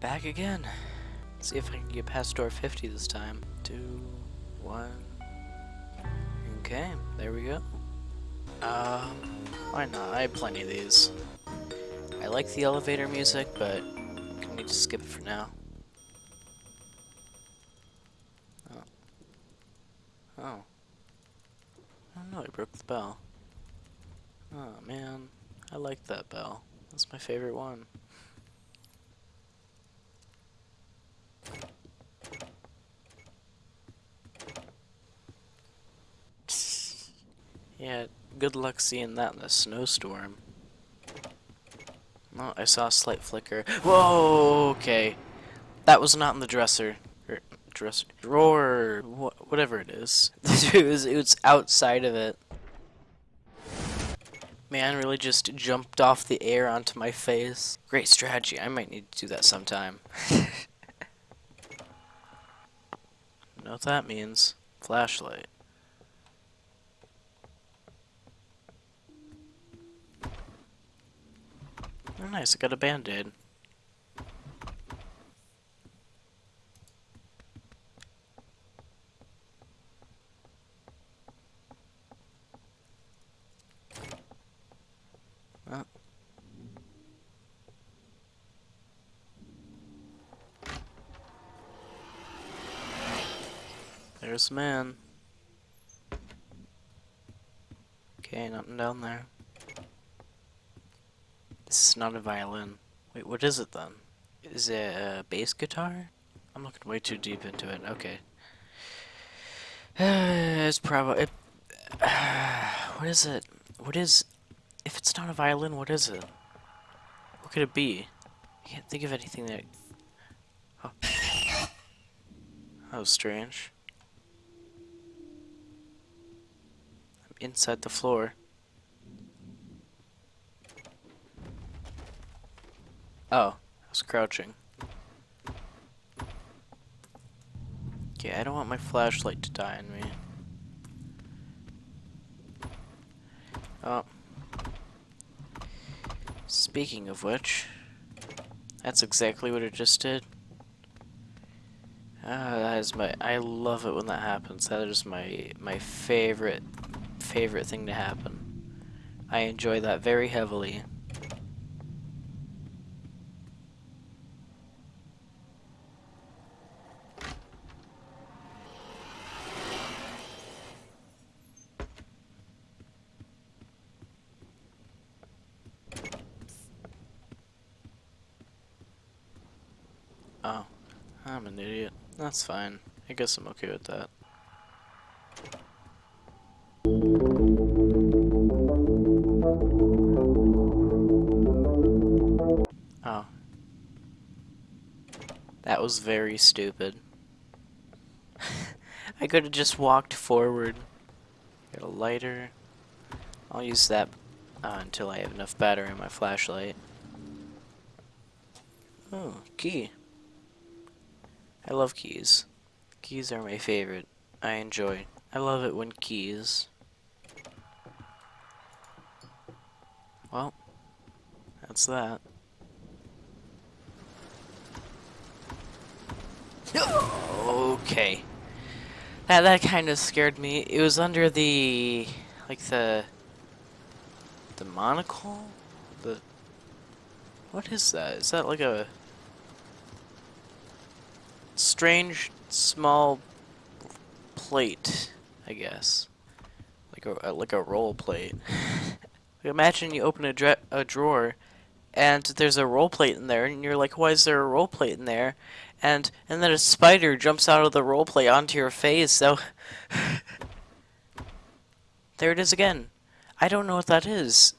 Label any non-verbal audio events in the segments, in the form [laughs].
back again. see if I can get past door 50 this time. Two, one. Okay, there we go. Um, why not? I have plenty of these. I like the elevator music, but I need to skip it for now. Oh. Oh. Oh no, I broke the bell. Oh man, I like that bell. That's my favorite one. Yeah, good luck seeing that in a snowstorm. Oh, I saw a slight flicker. Whoa, okay. That was not in the dresser. Er, dresser. Drawer. Wh whatever it is. [laughs] it, was, it was outside of it. Man really just jumped off the air onto my face. Great strategy. I might need to do that sometime. [laughs] know what that means. Flashlight. Oh nice, I got a band-aid. Oh. There's a man. Okay, nothing down there. Is not a violin. Wait, what is it then? Is it a bass guitar? I'm looking way too deep into it. Okay. [sighs] it's probably... It, [sighs] what is it? What is... If it's not a violin, what is it? What could it be? I can't think of anything that... Oh. That was strange. I'm inside the floor. Oh, I was crouching. Okay, I don't want my flashlight to die on me. Oh. Speaking of which, that's exactly what it just did. Ah, that is my, I love it when that happens. That is my, my favorite, favorite thing to happen. I enjoy that very heavily. Oh, I'm an idiot. That's fine. I guess I'm okay with that. Oh. That was very stupid. [laughs] I could have just walked forward. Get a lighter. I'll use that uh, until I have enough battery in my flashlight. Oh, key. I love keys. Keys are my favorite. I enjoy. I love it when keys. Well, that's that. okay. That that kind of scared me. It was under the like the the monocle? The What is that? Is that like a strange small plate, I guess. Like a uh, like a roll plate. [laughs] Imagine you open a, a drawer and there's a roll plate in there and you're like why is there a roll plate in there and and then a spider jumps out of the roll plate onto your face so [laughs] there it is again I don't know what that is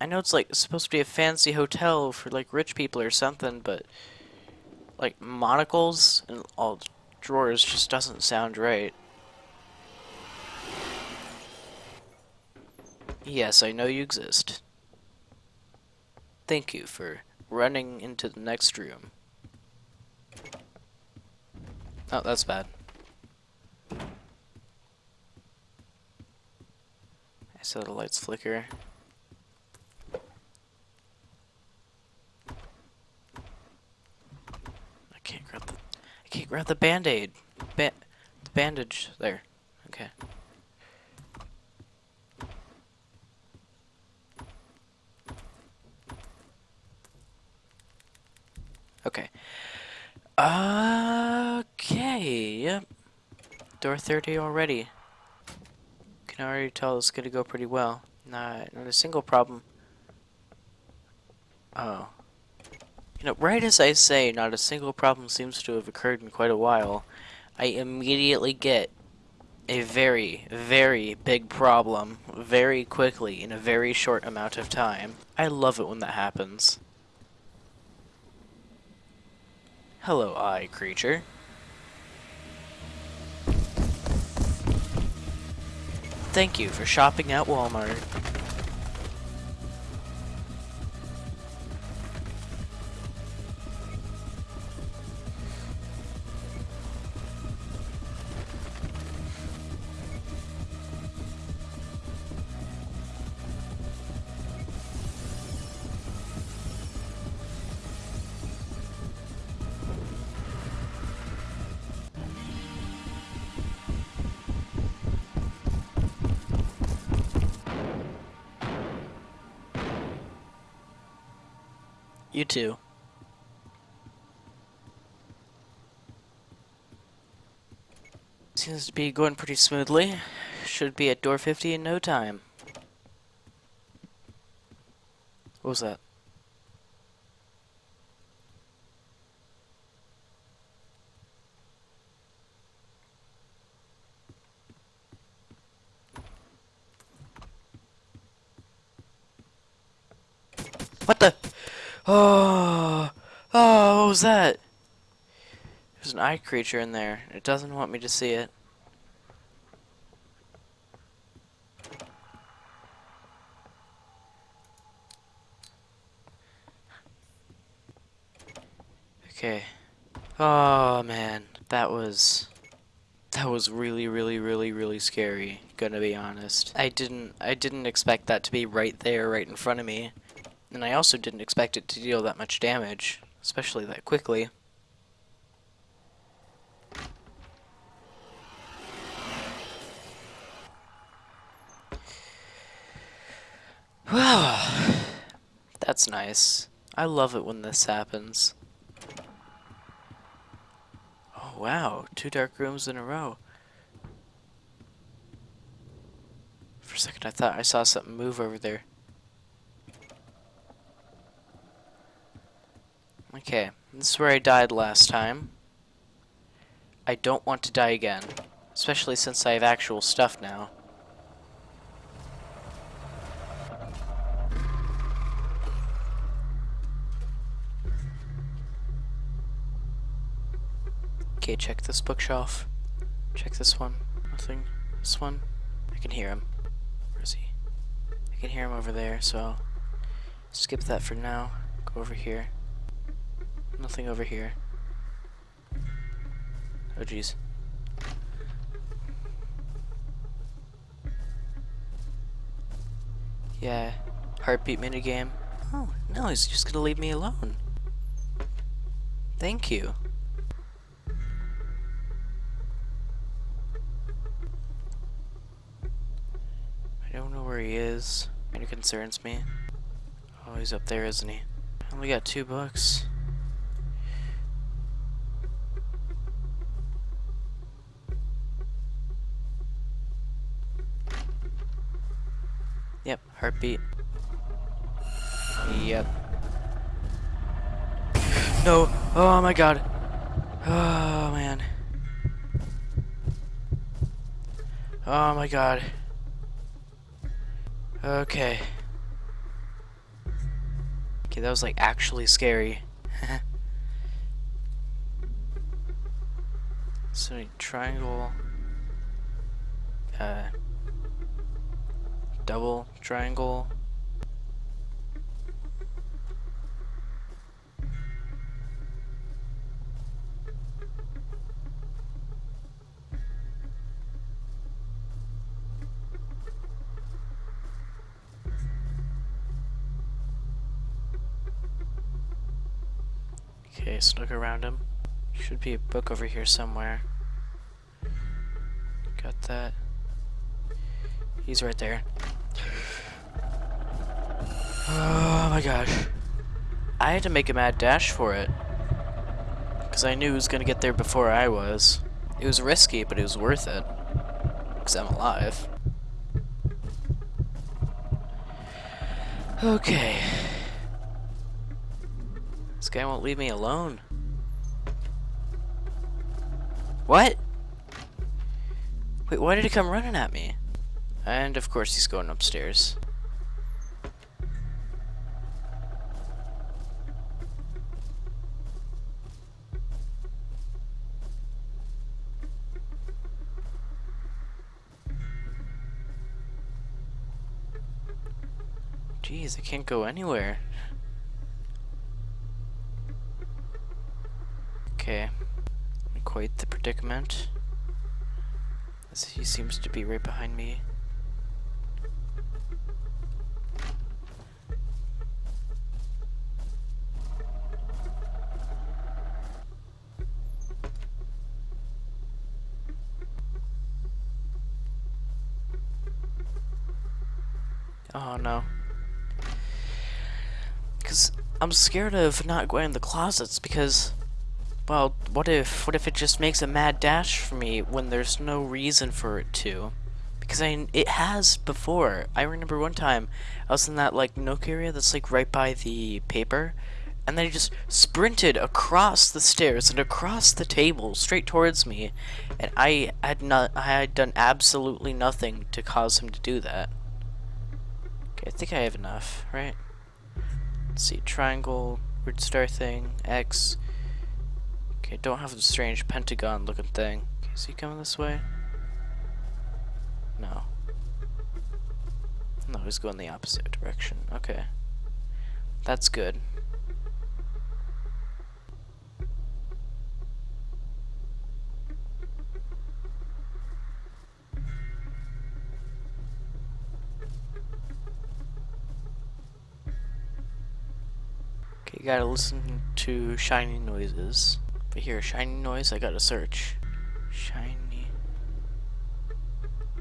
I know it's like supposed to be a fancy hotel for like rich people or something but like monocles and all drawers just doesn't sound right. Yes, I know you exist. Thank you for running into the next room. Oh, that's bad. I saw the lights flicker. Grab the band-aid. Ba the bandage there. Okay. Okay. Okay, yep. Door 30 already. Can already tell it's gonna go pretty well. Not, not a single problem. Oh. You know, right as I say, not a single problem seems to have occurred in quite a while, I immediately get a very, very big problem very quickly in a very short amount of time. I love it when that happens. Hello, eye creature. Thank you for shopping at Walmart. You too. Seems to be going pretty smoothly. Should be at door 50 in no time. What was that? What the? Oh, oh, what was that? There's an eye creature in there. It doesn't want me to see it. Okay. Oh man, that was that was really really really really scary, gonna be honest. I didn't I didn't expect that to be right there right in front of me. And I also didn't expect it to deal that much damage, especially that quickly. Wow, [sighs] that's nice. I love it when this happens. Oh wow, two dark rooms in a row. For a second I thought I saw something move over there. Okay, this is where I died last time. I don't want to die again, especially since I have actual stuff now. Okay, check this bookshelf. Check this one. Nothing. This one. I can hear him. Where is he? I can hear him over there, so skip that for now. Go over here. Nothing over here. Oh jeez. Yeah, heartbeat minigame. Oh, no, he's just gonna leave me alone. Thank you. I don't know where he is. It concerns me. Oh, he's up there, isn't he? Only got two bucks. Yep, heartbeat. Yep. No! Oh my god! Oh man. Oh my god. Okay. Okay, that was like actually scary. [laughs] so triangle. Uh double triangle. Okay, so look around him. Should be a book over here somewhere. Got that. He's right there. Oh my gosh. I had to make a mad dash for it. Because I knew he was going to get there before I was. It was risky, but it was worth it. Because I'm alive. Okay. This guy won't leave me alone. What? Wait, why did he come running at me? And of course he's going upstairs. Jeez, I can't go anywhere. Okay. Quite the predicament. As he seems to be right behind me. Oh no. Because I'm scared of not going in the closets because, well, what if, what if it just makes a mad dash for me when there's no reason for it to? Because I, it has before. I remember one time I was in that like nook area that's like right by the paper, and then he just sprinted across the stairs and across the table straight towards me, and I had not, I had done absolutely nothing to cause him to do that. Okay, I think I have enough, right? Let's see, triangle, weird star thing, X. Okay, don't have the strange pentagon looking thing. Is he coming this way? No. No, he's going the opposite direction. Okay. That's good. Okay, you gotta listen to shiny noises. Hear a shiny noise, I gotta search. Shiny.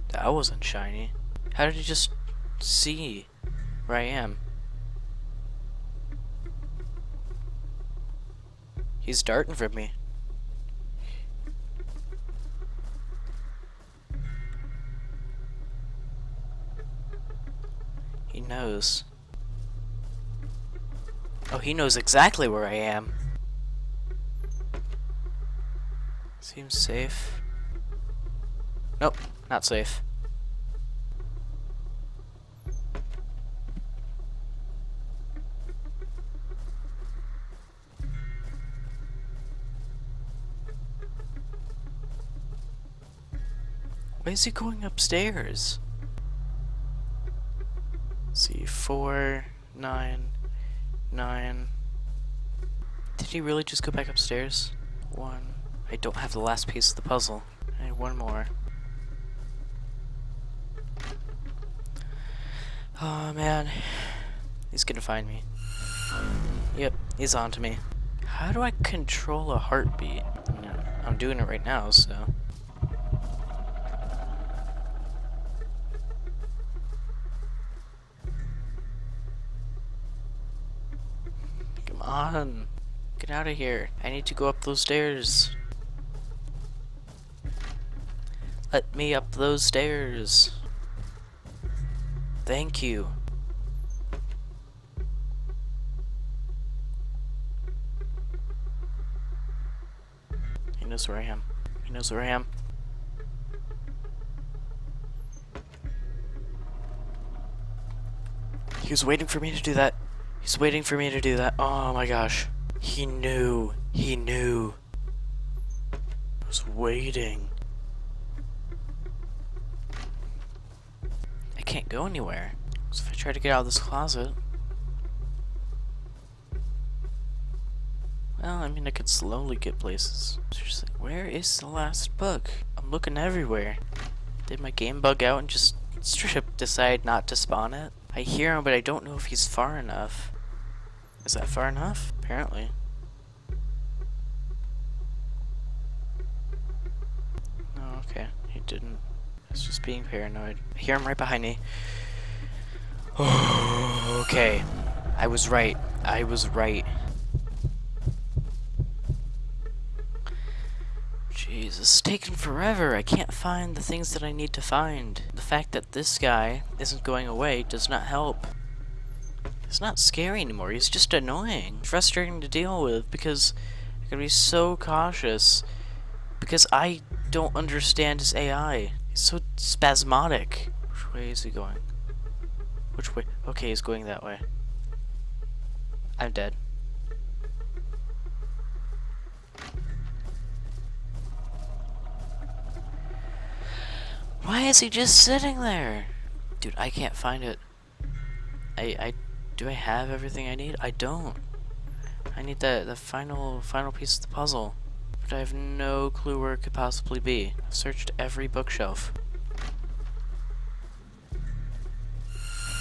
That wasn't shiny. How did he just see where I am? He's darting from me. He knows. Oh, he knows exactly where I am. Seems safe. Nope, not safe. Why is he going upstairs? See, four, nine, nine. Did he really just go back upstairs? One. I don't have the last piece of the puzzle. I need one more. Oh man. He's gonna find me. Yep, he's on to me. How do I control a heartbeat? I'm doing it right now, so. On. Get out of here. I need to go up those stairs. Let me up those stairs. Thank you. He knows where I am. He knows where I am. He was waiting for me to do that. He's waiting for me to do that. Oh my gosh. He knew. He knew. I was waiting. I can't go anywhere. So if I try to get out of this closet... Well, I mean, I could slowly get places. Seriously, where is the last book? I'm looking everywhere. Did my game bug out and just [laughs] straight up decide not to spawn it? I hear him, but I don't know if he's far enough. Is that far enough? Apparently. Oh, okay. He didn't. He's just being paranoid. I hear him right behind me. [sighs] okay. I was right. I was right. Jeez, this is taking forever. I can't find the things that I need to find. The fact that this guy isn't going away does not help. He's not scary anymore. He's just annoying. Frustrating to deal with because I gotta be so cautious. Because I don't understand his AI. He's so spasmodic. Which way is he going? Which way? Okay, he's going that way. I'm dead. Why is he just sitting there? Dude, I can't find it. I, I, do I have everything I need? I don't. I need the, the final, final piece of the puzzle. But I have no clue where it could possibly be. I've searched every bookshelf.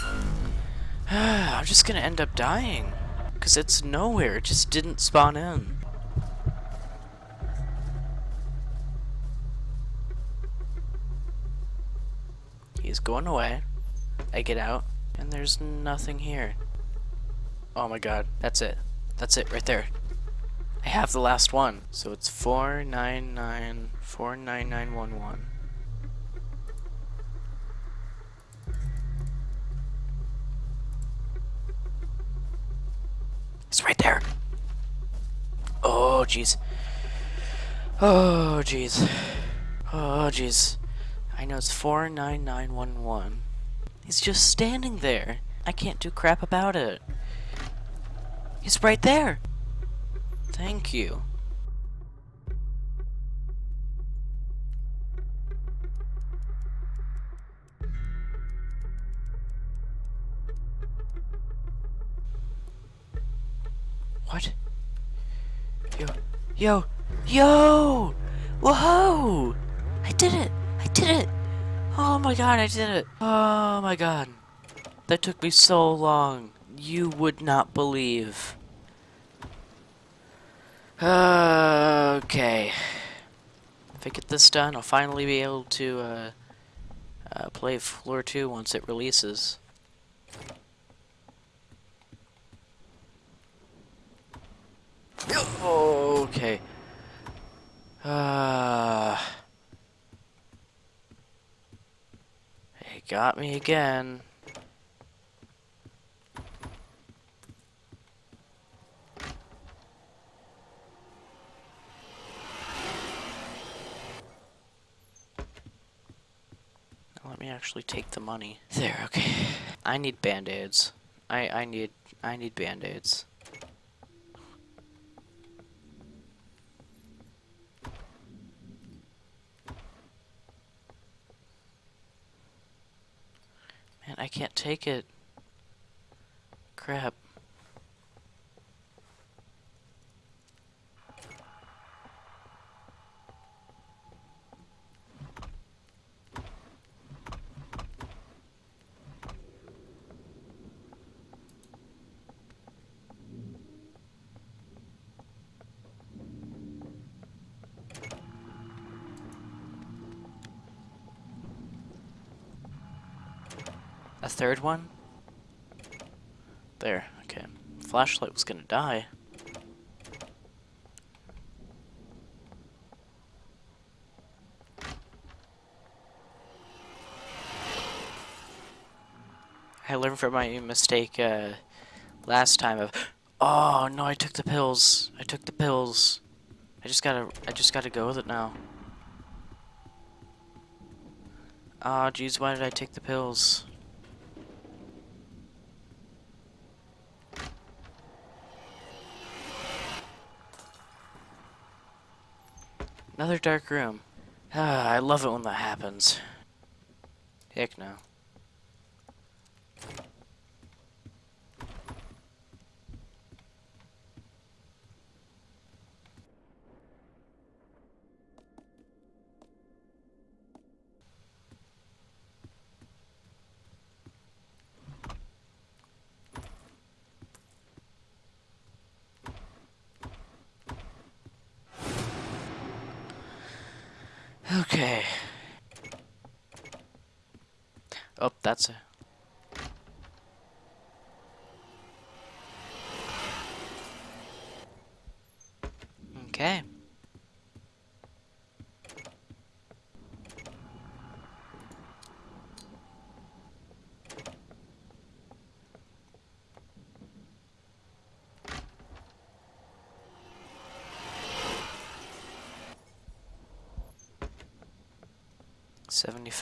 [sighs] I'm just gonna end up dying. Because it's nowhere. It just didn't spawn in. He's going away. I get out, and there's nothing here. Oh my god, that's it. That's it right there. I have the last one. So it's 499 49911. It's right there. Oh jeez. Oh jeez. Oh jeez. I know it's 49911. He's just standing there. I can't do crap about it. He's right there. Thank you. What? Yo, yo, yo! Whoa! I did it! I did it! Oh my god, I did it! Oh my god. That took me so long. You would not believe. Okay. If I get this done, I'll finally be able to uh, uh, play Floor 2 once it releases. Okay. Uh, he got me again. Let me actually take the money. There, okay. I need band-aids. I, I need I need band-aids. Man, I can't take it. Crap. A third one? There, okay. Flashlight was gonna die. I learned from my mistake uh, last time of, oh no, I took the pills. I took the pills. I just gotta, I just gotta go with it now. Ah, oh, jeez, why did I take the pills? Another dark room. Ah, [sighs] I love it when that happens. Heck no. Okay. Oh, that's a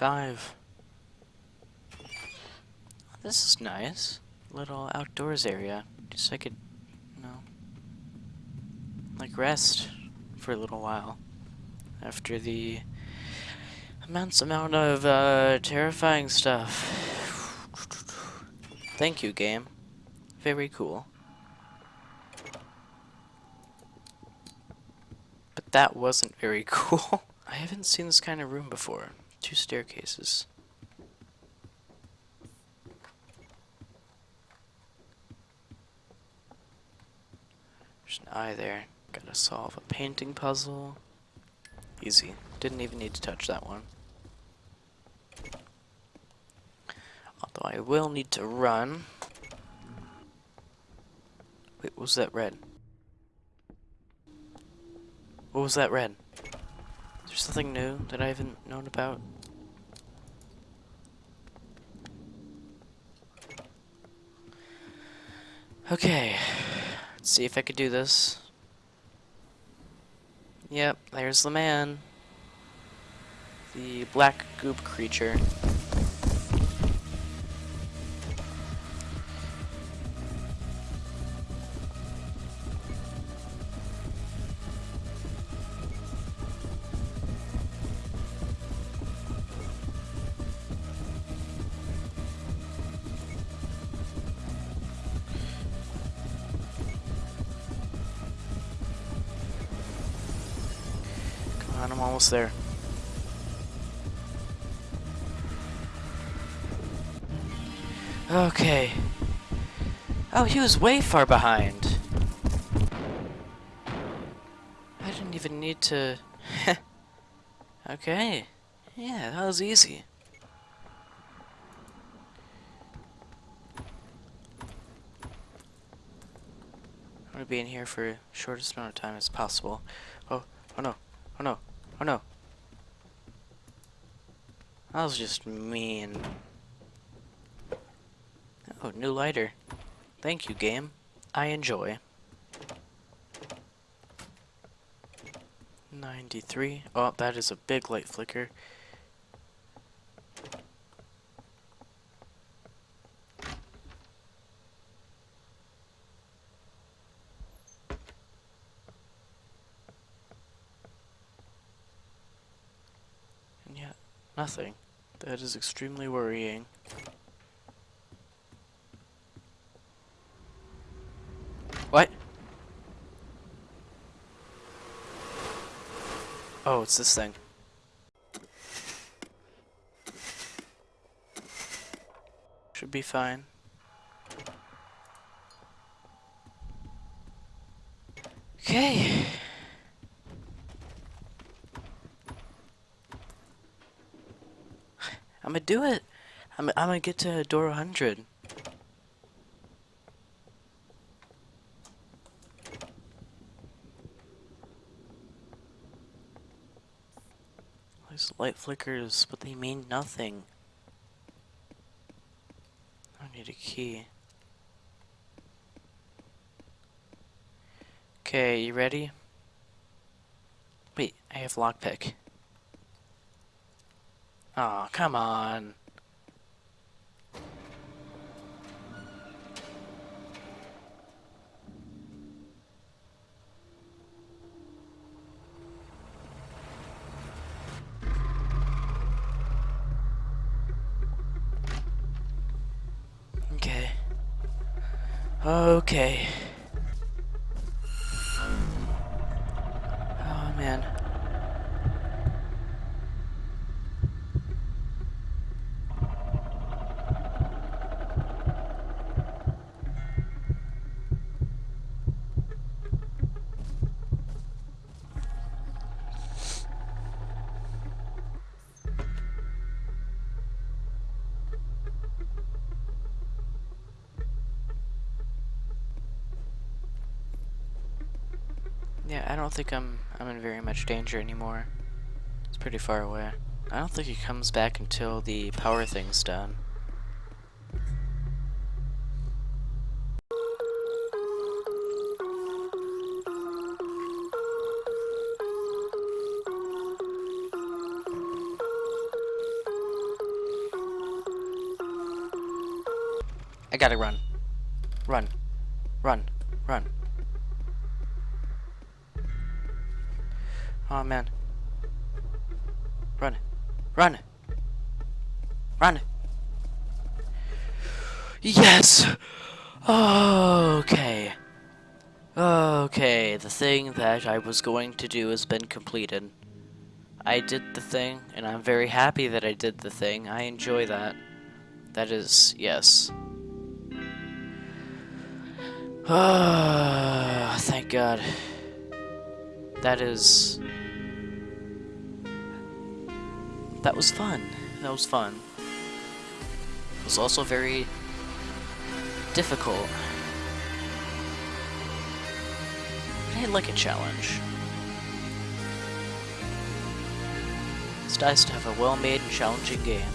Seventy-five. This is nice. Little outdoors area. Just so I could, you know, like rest for a little while. After the immense amount of uh, terrifying stuff. Thank you, game. Very cool. But that wasn't very [laughs] cool. I haven't seen this kind of room before. Two staircases. There's an eye there. Gotta solve a painting puzzle. Easy. Didn't even need to touch that one. Although I will need to run. Wait, was that red? What was that red? Is there something new that I haven't known about? Okay, let's see if I could do this. Yep, there's the man. The black goop creature. Oh, he was way far behind. I didn't even need to... [laughs] okay. Yeah, that was easy. I'm gonna be in here for the shortest amount of time as possible. Oh, oh no, oh no, oh no. That was just mean. Oh, new lighter. Thank you, game. I enjoy. 93. Oh, that is a big light flicker. And yet, nothing. That is extremely worrying. What? Oh, it's this thing. Should be fine. Okay. I'm gonna do it. I'm, I'm gonna get to door 100. These light flickers, but they mean nothing. I need a key. Okay, you ready? Wait, I have lockpick. Oh, come on. Okay. Okay. Yeah, I don't think I'm I'm in very much danger anymore. It's pretty far away. I don't think he comes back until the power thing's done. I gotta run. Yes! Okay. Okay, the thing that I was going to do has been completed. I did the thing, and I'm very happy that I did the thing. I enjoy that. That is, yes. Ah, thank God. That is... That was fun. That was fun. It was also very difficult. But I like a challenge. It's nice to have a well-made and challenging game.